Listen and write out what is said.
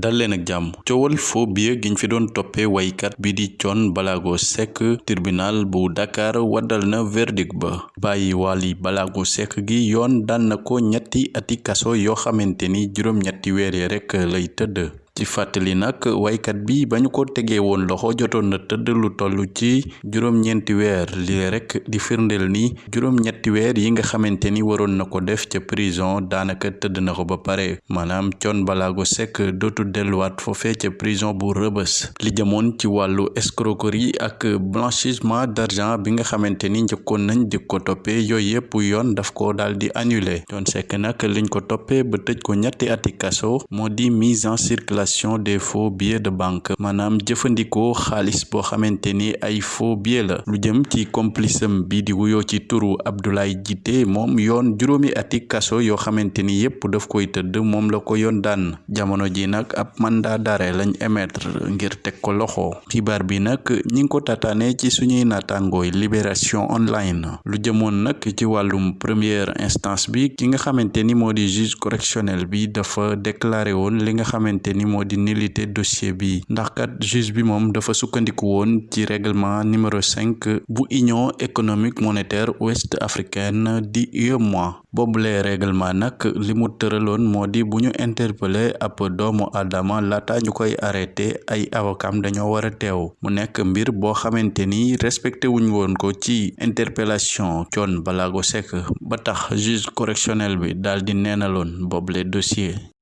dal leen ak jàmm. Coowal faux billet giñ fi bi di Thione Ballago Seck tribunal bu Dakar na verdict ba. Bàyyi Wally Ballago Seck gi yoon daan na ñetti ati kaso yoo xamante ni juróom-ñetti weer yi rekk lay ci fàttali nag waykat bi ba ñu ko tegee woon loxo jotoon na tëdd lu toll ci juróom-ñeenti weer. Li rek di firndeel ni juróom-ñetti weer yi nga xamante ni waroon na ko def ca prison daanaka tëdd na ko ba pare. Maanaam Thione Ballago Seck dootu delluwaat foofee ca prison bu rëbës li jëmoon ci wàllu escroquerie ak blanchissement d'argent bi nga xamante ni nañ di ko toppee yooyu yëpp yoon daf ko daal di annulé Thione Seck nag liñ ko toppee ba tëj ko ñetti ati kaso moo di mise en circulation des faux billets de banque maanaam jëfandikoo xaalis boo xamante ni ay faux billets la. Lu jëm ci complice bi di wuyoo ci turu Abdoulaye Djité moom yoon juróomi ati kaso yoo xamante ni yépp daf koy tëdd moom la ko yoon daan. Jamono ji nag ab mandat d'arrêt lañ émettre ngir teg ko loxo. Xibaar bi nag ñi ngi ko tataane ci suñuy naataangooy libération online. Lu jëmoon nag ci wàllum première instance bi ki nga xamante ni moo di juge correctionnel bi dafa déclaré woon li nga xamante ni moo di dossier bi. ndax kat juge bi moom dafa sukkandiku woon ci règlement numéro 5 bu union économique monétaire ouest africaine di UEMOA boobule règlement nag li mu tëraloon moo di bu ñu interpellé ab doomu laata ñu ay avocam dañoo war a teew. mu nekk mbir boo xamante ni respecté interpellation Thione Ballago Seck. ba tax juge correctionnel bi daal di neenaloon dossier